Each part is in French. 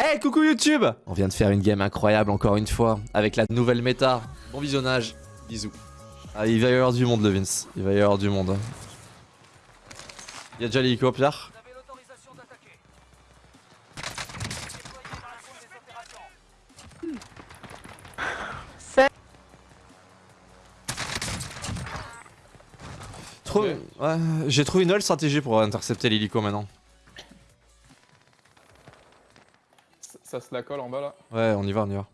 Hey, coucou YouTube On vient de faire une game incroyable encore une fois, avec la nouvelle méta. Bon visionnage, bisous. Ah, il va y avoir du monde, le Vince. Il va y avoir du monde. Il y a déjà l'hélico, Pierre? Ouais, j'ai trouvé une nouvelle stratégie pour intercepter l'hélico maintenant. Ça se la colle en bas là. Ouais, on y va, on y va.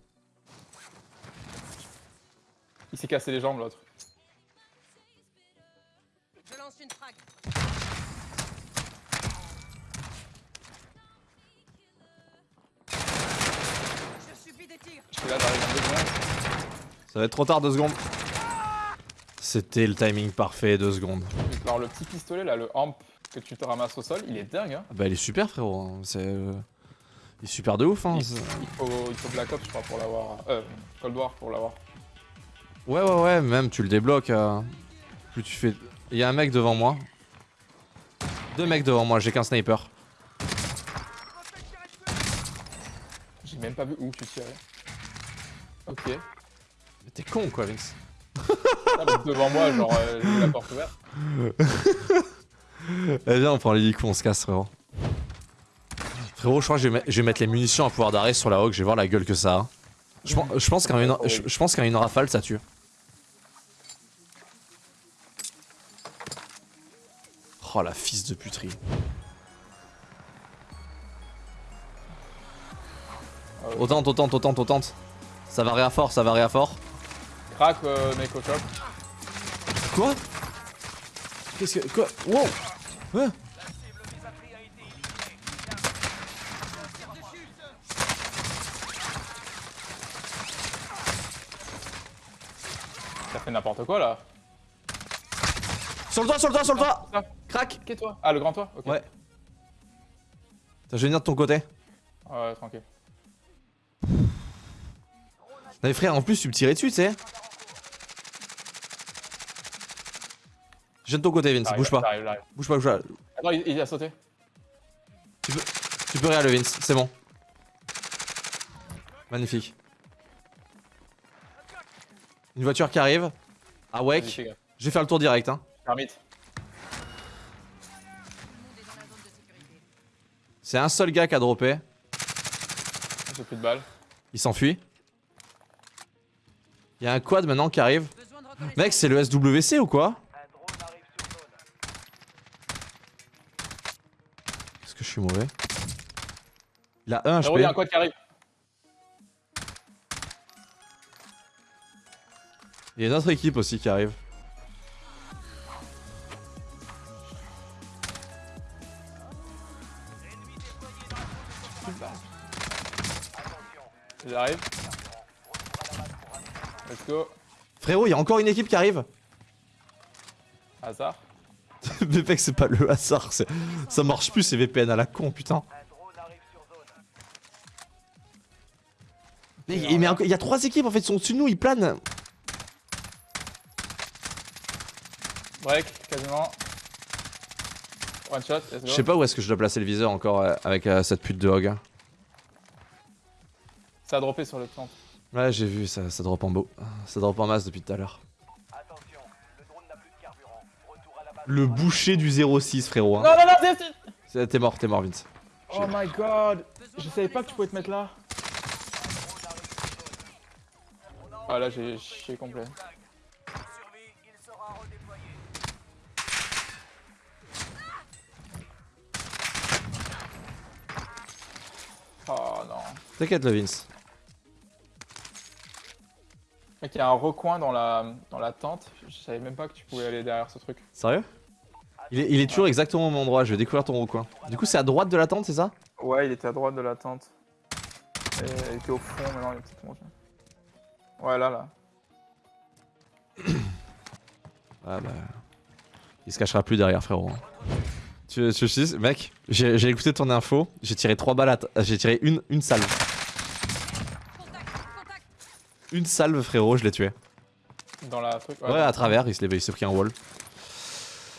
Il s'est cassé les jambes l'autre. Je lance une frag. Je subis des tirs. Je suis là, j'arrive en deux secondes. Ça va être trop tard, deux secondes. C'était le timing parfait, deux secondes. Alors le petit pistolet là, le amp que tu te ramasses au sol, il est dingue hein. Bah il est super frérot, hein. c'est... Il est super de ouf hein. Il, il faut, il faut Black Ops je crois pour l'avoir. Euh, Cold War pour l'avoir. Ouais ouais ouais, même tu le débloques. euh, Plus tu fais... Il y a un mec devant moi. Deux mecs devant moi, j'ai qu'un sniper. J'ai même pas vu où tu tirais. Ok. Mais t'es con quoi Vince. Ah, mais devant moi, genre euh, j'ai la porte ouverte. Eh viens on prend l'hélico, on se casse frérot. Frérot je crois que je vais, mettre- je vais mettre les munitions à pouvoir d'arrêt sur la rock, je vais voir la gueule que ça a. Je, pen- je pense qu'en une, je, je pense qu'en une rafale ça tue. Oh la fils de puterie. Ouais. Autant, autant, autant, autant. Ça va réa fort, ça va réa fort. Crac, euh, mec au top. Quoi? Qu'est-ce que. Quoi? Wow Hein n'importe quoi là. Sur le toit, sur le toit, sur le toit Ah, Crac Ah, le grand toit Ok. Ouais. Je vais venir de ton côté. Ouais, tranquille. Non mais frère, en plus tu me tirais dessus, tu sais. Je viens de ton côté, Vince, bouge pas. Bouge pas, bouge pas. Attends, il, il a sauté. Tu peux, tu peux rien le Vince, c'est bon. Magnifique. Une voiture qui arrive. Ah gaffe. Je vais faire le tour direct, hein. C'est un seul gars qui a droppé. J'ai plus de balles. Il s'enfuit. Il y a un quad maintenant qui arrive. Mec, c'est le SWC ou quoi? Est-ce que je suis mauvais? Il a un Frérot, il y a un HP. quad qui arrive. Il y a une autre équipe aussi qui arrive. J'arrive. Let's go. Frérot, il y a encore une équipe qui arrive. Hasard. Mais mec, c'est pas le hasard. Ça marche plus ces VPN à la con, putain. Mais, mais encore- il y a trois équipes en fait, ils sont au-dessus de nous, ils planent. Break, quasiment. One shot, let's go. Je sais pas où est-ce que je dois placer le viseur encore euh, avec euh, cette pute de hog. Ça a droppé sur le temps. Ouais, j'ai vu, ça, ça drop en beau. Ça drop en masse depuis tout à l'heure. Le boucher du 06, frérot. hein. Non, non, non, c'est- T'es mort, t'es mort, Vince. Oh my god. Je savais pas que tu pouvais te mettre là. Ah là, j'ai complet. T'inquiète, le Vince. Mec, il y a un recoin dans la, dans la tente. Je savais même pas que tu pouvais aller derrière ce truc. Sérieux? Il est, il est toujours exactement au même endroit, je vais découvrir ton recoin. Du coup, c'est à droite de la tente, c'est ça? Ouais, il était à droite de la tente. Et il était au fond, maintenant il est monté. Ouais, là, là. Ah bah. Il se cachera plus derrière, frérot. hein. Tu, tu dise, mec, j'ai écouté ton info, j'ai tiré trois balles J'ai tiré une, une salve. Une salve, frérot, je l'ai tué. Dans la truc. Ouais, à travers, il s'est pris un wall.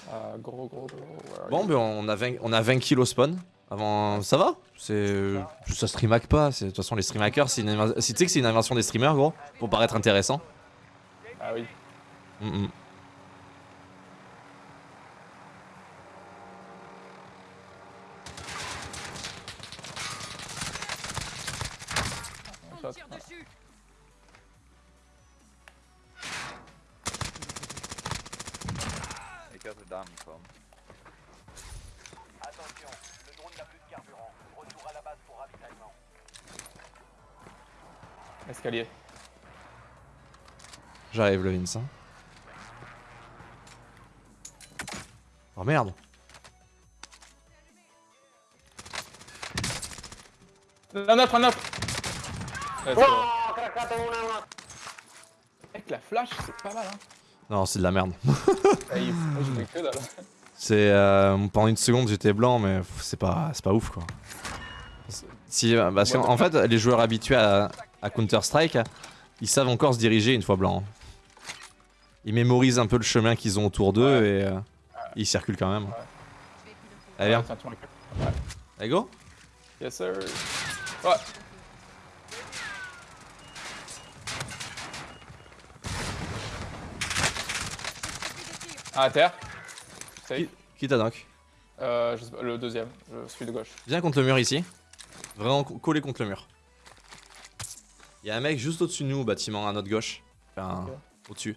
Ah, gros, gros, gros. ouais, Bon, ben on a 20, on a 20 kills au spawn. Avant, ça va? C'est ça stream hack pas. De toute façon, les stream hackers, c'est une tu sais que c'est une invention des streamers, gros, pour paraître intéressant. Ah oui. Mm, mm. Escalier. J'arrive, le Vince. hein. Oh merde. Un autre, un autre go. Mec, la flash, c'est pas mal, hein. Non, c'est de la merde. C'est euh, pendant une seconde j'étais blanc, mais c'est pas c'est pas ouf quoi. Si euh, parce qu'en en fait les joueurs habitués à, à Counter Strike, ils savent encore se diriger une fois blanc. Ils mémorisent un peu le chemin qu'ils ont autour d'eux et euh, ils circulent quand même. Piloter. Allez viens, Ouais, allez go. Yes, sir. Ouais. Ah, à terre. Qui, qui t'a knock Euh, je sais pas, le deuxième, je suis de gauche. Viens contre le mur ici. Vraiment co- collé contre le mur. Il y a un mec juste au-dessus de nous au bâtiment à notre gauche. Enfin, au-dessus.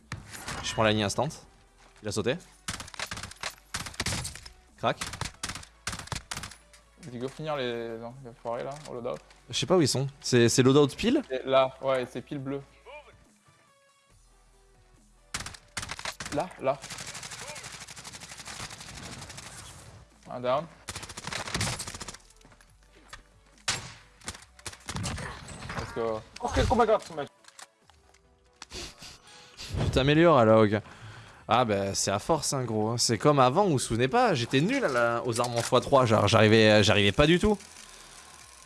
Je prends la ligne instant. Il a sauté. Crac. Il go finir les, non, les foirés là, au loadout. Je sais pas où ils sont. C'est c'est loadout pile? Et là, ouais, c'est pile bleu. Là, là. Un down. Oh my god, mec. Tu t'améliores alors, ok. Ah bah c'est à force hein gros, c'est comme avant, vous vous souvenez pas, j'étais nul à la- aux armes en x3, genre j'arrivais j'arrivais pas du tout.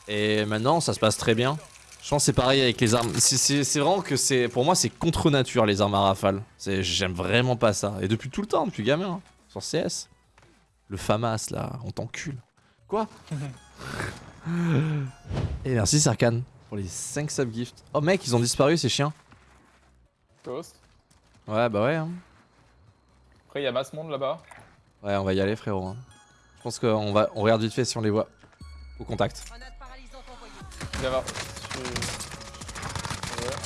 Et maintenant ça se passe très bien. Je pense que c'est pareil avec les armes, c'est- vraiment que c'est, pour moi c'est contre nature les armes à rafale. J'aime vraiment pas ça, et depuis tout le temps, depuis gamin, hein, sur CS. Le FAMAS là, on t'encule. Quoi? Et merci Sarkhan pour les 5 subgifts. Oh mec, ils ont disparu ces chiens. Ghost. Ouais bah ouais hein. Après, il y a masse monde là-bas. Ouais, on va y aller, frérot. hein. Je pense qu'on va, on regarde vite fait si on les voit. Au contact. Viens voir. Je Ouais.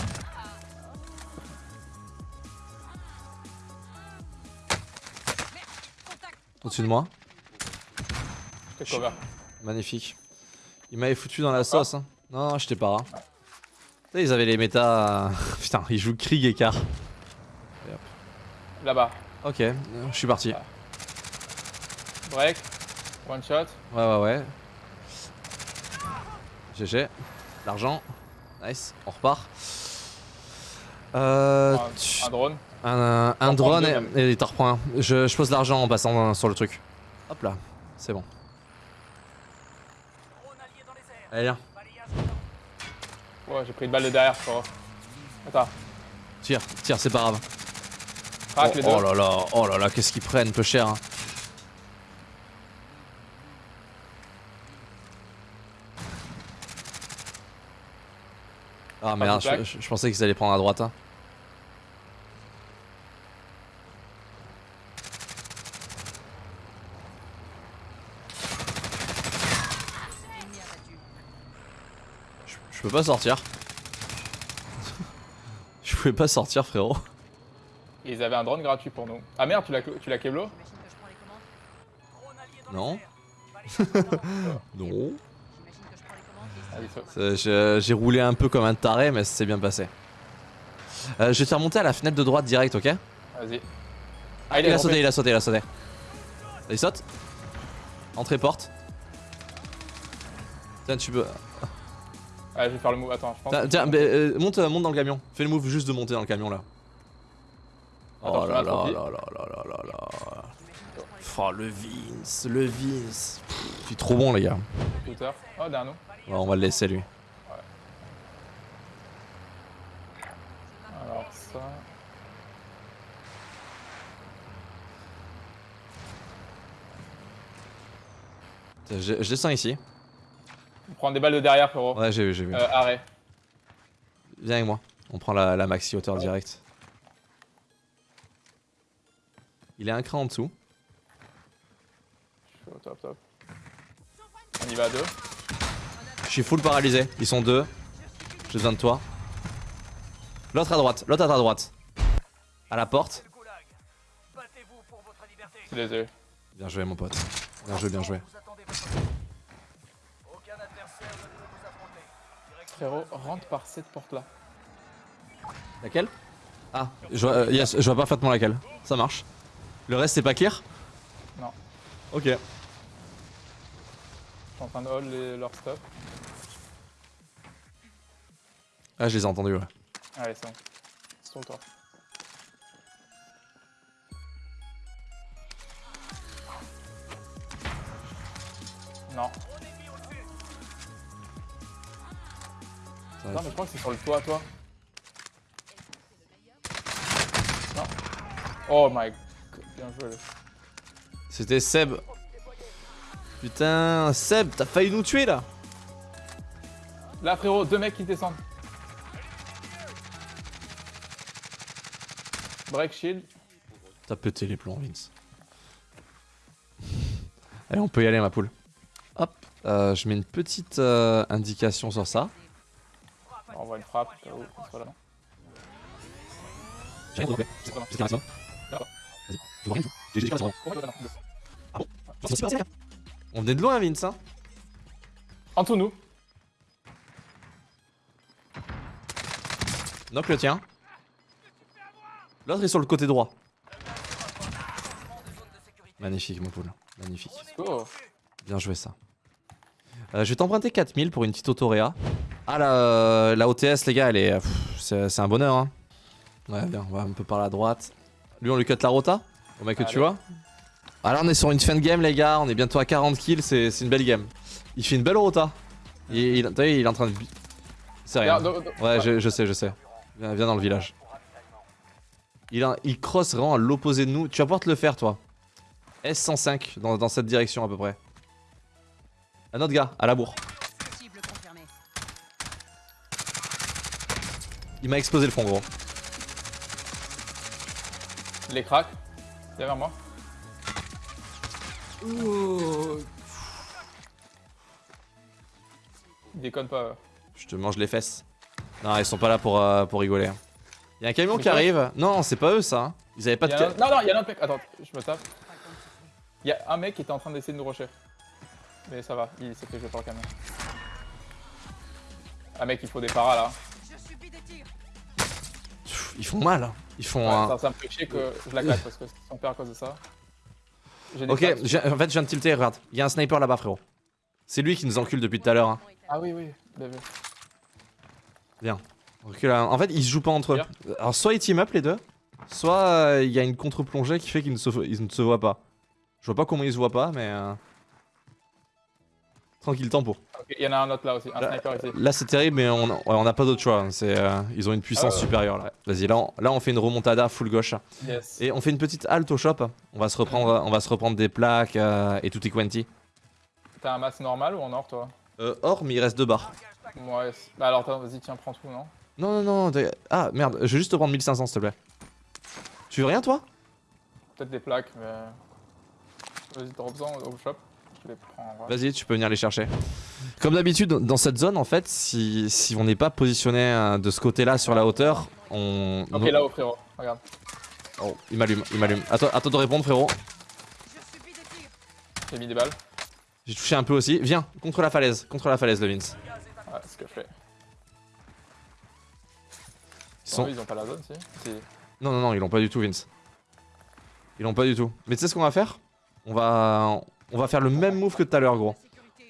Contact. Au-dessus de moi. Cover. Magnifique. Il m'avait foutu dans la sauce. Hein. Non, non, j'étais pas ils avaient les méta. Putain, ils jouent Krieg et Car. Là-bas. Ok, euh, je suis parti. Break. One shot. Ouais, ouais, ouais. GG. L'argent. Nice, on repart. Euh, Un, tu- un drone. un, drone deux, et, t'en reprends un. Je, je pose l'argent en passant dans- sur le truc. Hop là, c'est bon. Allez, viens. Ouais, j'ai pris une balle de derrière, je crois. Attends. Tire, tire, c'est pas grave. Crac oh, les deux. oh là là, oh là là, qu'est-ce qu'ils prennent, peu cher. hein. Ah merde, je, je- je pensais qu'ils allaient prendre à droite. hein. Ennemi abattu. Je, je peux pas sortir. je pouvais pas sortir, frérot. Et ils avaient un drone gratuit pour nous. Ah merde, tu l'as tu l'as keblo Non. Non. Ah ça- J'ai roulé un peu comme un taré, mais c'est bien passé. Euh, je vais te faire monter à la fenêtre de droite direct, ok? Vas-y. Ah, Il a tombé. sauté, il a sauté, il a sauté. Il saute. Entrée porte. Tiens, tu peux. Ah, je vais faire le move. Attends, je pense. Tiens, tiens, mais, euh, monte, euh, monte dans le camion. Fais le move juste de monter dans le camion là. Attends, oh là là là là là là là Oh le Vince, le Vince. Il est trop bon les gars. Scooter. Oh, derrière nous. Ouais, on va le laisser lui. Alors, ça. Je, je descends ici. On prend des balles de derrière, frérot. Ouais, j'ai vu, j'ai vu. Euh, arrêt. Viens avec moi. On prend la, la maxi hauteur direct. Il est un cran en dessous. Je suis au top, top. On y va à deux. Je suis full paralysé. Ils sont deux. J'ai besoin de toi. L'autre à droite. L'autre à ta droite. À la porte. Je les ai. Bien joué, mon pote. Bien joué, bien joué. Frérot, rentre par cette porte-là. Laquelle? Ah, je vois, euh, yes, je vois parfaitement laquelle. Ça marche. Le reste, c'est pas clear? Non. Ok. Je suis en train de hold les- leur stuff. Ah, je les ai entendus, ouais. Allez, c'est bon. Sur le toit. Non. Non, mais je crois que c'est sur le toit, toi. Non. Oh my god. Bien joué. C'était Seb. Putain, Seb, t'as failli nous tuer là Là, frérot, deux mecs qui descendent. Break shield. T'as pété les plombs, Vince. Allez, on peut y aller, ma poule. Hop, euh, je mets une petite euh, indication sur ça. On voit une frappe. on soit là, non J'ai rien. C'est pas mal. J'ai rien trouvé. Vas-y, je vois rien du tout. J'ai juste pas Oh, non, non. On venait de loin, Vince. Hein En de nous. Knock le tien. L'autre est sur le côté droit. Magnifique, mon poule. Magnifique. Bien joué, ça. Euh, je vais t'emprunter 4000 pour une petite autoréa. Ah, la, la OTS, les gars, elle est. C'est un bonheur, hein. Ouais, bien, on va un peu par la droite. Lui, on lui cut la rota Au mec que tu vois. Ah, là, on est sur une fin de game, les gars. On est bientôt à 40 kills. C'est une belle game. Il fait une belle rota. Il, vu, il est en train de. C'est rien. Ouais, je, je sais, je sais. Viens, viens dans le village. Il, a- il cross vraiment à l'opposé de nous. Tu vas pouvoir te le faire, toi. S105 dans, dans cette direction à peu près. Un autre gars, à la bourre. Il m'a explosé le front, gros. Les cracks. Derrière moi. Ils déconnent pas. euh. Je te mange les fesses. Non, ils sont pas là pour, euh, pour rigoler. Il y a un camion qui arrive. Non, c'est pas eux, ça. hein. Ils avaient pas de. a un- Non, non, il y a un autre mec. Attends, je me tape. Il y a un mec qui était en train d'essayer de nous rusher. Mais ça va, il s'est fait jouer par le camion. Un mec, il faut des paras là. Je subis des tirs. Ils font mal. hein. Ils font Ouais, un. ça, ça me fait chier que je la claque parce que si on perd à cause de ça. Ok, en fait, je viens de tilter. Regarde. Il y a un sniper là-bas, frérot. C'est lui qui nous encule depuis tout à l'heure. hein. Ah oui, oui, bien vu. Hein. En fait, ils se jouent pas entre eux. Alors, soit ils team up les deux, soit euh, il y a une contre-plongée qui fait qu'ils ne, se... ne se voient pas. Je vois pas comment ils se voient pas, mais. euh, Tranquille, tempo. Ok, il y en a un autre là aussi, un Là, sniper ici. Là, c'est terrible, mais on n'a pas d'autre choix. hein. C'est, euh, ils ont une puissance Ah ouais. supérieure là. Vas-y, là on... là, on fait une remontada full gauche. Yes. Et on fait une petite halte au shop. On va se reprendre, on va se reprendre des plaques euh, et tout quanti. T'as un masse normal ou en or toi? Euh, or, mais il reste deux barres. Ouais. Bah alors, vas-y, tiens, prends tout, non? Non, non, non. Ah, merde, je vais juste te prendre 1500 s'il te plaît. Tu veux rien, toi? Peut-être des plaques, mais. Vas-y, drop-en au shop. Je les prends en vrai. Vas-y, tu peux venir les chercher. Comme d'habitude, dans cette zone, en fait, si, si on n'est pas positionné euh, de ce côté-là sur la hauteur, on. Ok, nous- là-haut, frérot, regarde. Oh, il m'allume, il m'allume. Attends, attends de répondre, frérot. J'ai mis des balles. J'ai touché un peu aussi. Viens, contre la falaise, contre la falaise, le Vince. Ouais, c'est ce que je fais. Ils sont... Eux, ils ont pas la zone, si Si. Non, non, non, ils l'ont pas du tout, Vince. Ils l'ont pas du tout. Mais tu sais ce qu'on va faire? On va, on va faire le même move que tout à l'heure, gros.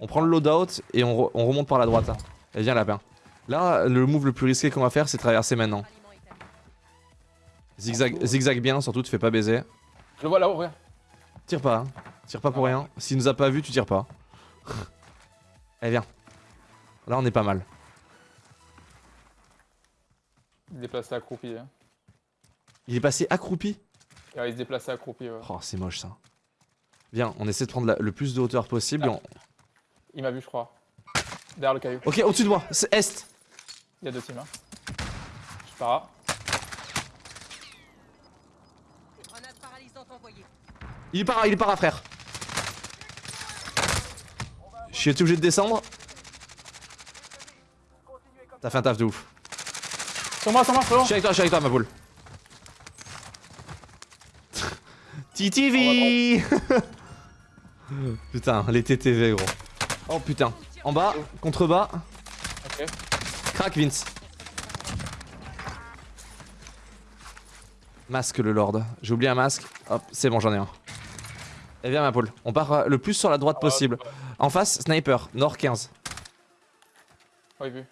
On prend le loadout et on, re- on remonte par la droite. Et viens, lapin. Là, le move le plus risqué qu'on va faire, c'est traverser maintenant. Zigzag, zigzag bien, surtout, tu fais pas baiser. Je le vois là-haut, regarde. Tire pas, hein. Tire pas pour rien. S'il nous a pas vu, tu tires pas. Allez, viens. Là, on est pas mal. Il se déplaçait accroupi. Hein. Il est passé accroupi? Ouais, il se déplaçait accroupi, ouais. Oh, c'est moche ça. Viens, on essaie de prendre la- le plus de hauteur possible. et on- Il m'a vu, je crois. Derrière le caillou. Ok, au-dessus de moi, c'est Est. Il y a deux teams. Hein. Je pars. Il est para, il est para, frère. Je suis obligé de descendre. T'as fait un taf de ouf. Sur moi, sur moi, sur Je suis avec toi, je suis avec toi, ma poule. TTV Putain, les TTV, gros. Oh putain. En bas, contrebas. Ok. Crac, Vince. Masque, le Lord. J'ai oublié un masque. Hop, c'est bon, j'en ai un. Et viens, ma poule. On part euh, le plus sur la droite possible. En face, sniper, nord 15. Oui, vu.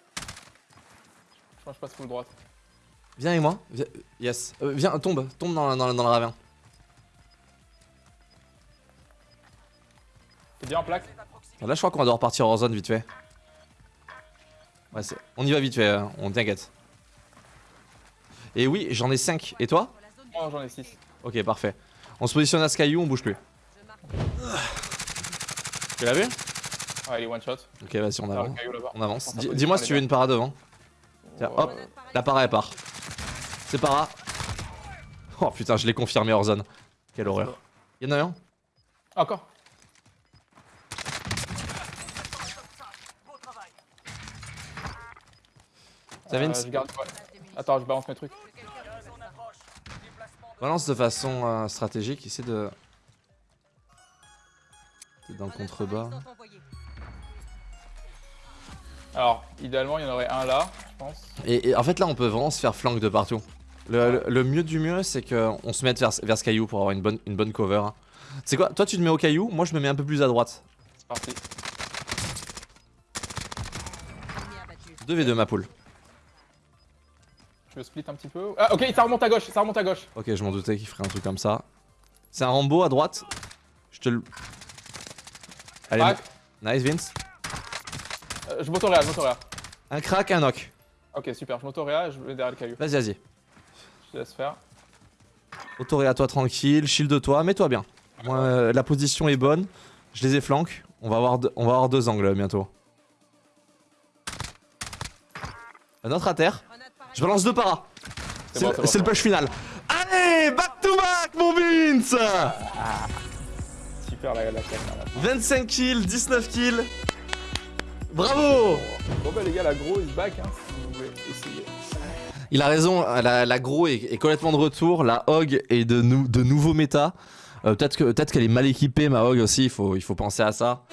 Je pense que je passe full droite. Viens avec moi. Viens- Yes. Euh, viens, tombe. Tombe dans, dans, dans le ravin. T'es bien en plaque? Là, je crois qu'on va devoir partir hors zone vite fait. Ouais, c'est- on y va vite fait, hein, on t'inquiète. Et oui, j'en ai 5. Et toi? Moi, j'en ai 6. Ok, parfait. On se positionne à ce caillou, on bouge plus. Tu l'as vu? Ouais, il est one shot. Ok, vas-y, on le avance. On avance. Dis-moi si tu veux une para devant. Tiens, hop, la para elle part. C'est para. Oh putain, je l'ai confirmé hors zone. Quelle horreur. Y'en a un? Encore Ça Vince Euh, je garde- ouais. Attends, je balance mes trucs. Balance de façon euh, stratégique, essaie de. T'es dans le contrebas. Alors, idéalement, il y en aurait un là, je pense. Et, et en fait là on peut vraiment se faire flank de partout. Le, le- le mieux du mieux c'est qu'on se mette vers, vers ce caillou pour avoir une bonne, une bonne cover. C'est quoi? Toi tu te mets au caillou, moi je me mets un peu plus à droite. C'est parti. Ennemi abattu. 2v2 ma poule. Je veux split un petit peu. Ah, ok, ça remonte à gauche, ça remonte à gauche. Ok je m'en doutais qu'il ferait un truc comme ça. C'est un Rambo à droite. Je te le... Allez, nice Vince. Euh, je m'autoréa, je m'autoréa. Un crack, un knock. Ok, super, je m'autoréa je vais derrière le caillou. Vas-y, vas-y. Je te laisse faire. Autoré à toi tranquille, shield de toi, mets-toi bien. Moi, euh, la position est bonne. Je les ai flank. On va avoir on va avoir deux angles bientôt. Un autre à terre. Je balance deux paras. C'est bon, le, bon, push final. Allez, back to back, mon Vince Super la, la là. 25 kills, 19 kills. Bravo Bon bah les gars, la gros is back hein, si vous voulez essayer. Il a raison, la, la gros est, est complètement de retour. La hog est de, nou- de nouveau méta. Euh, peut-être que- peut-être qu'elle est mal équipée, ma hog aussi, il faut, il faut penser à ça.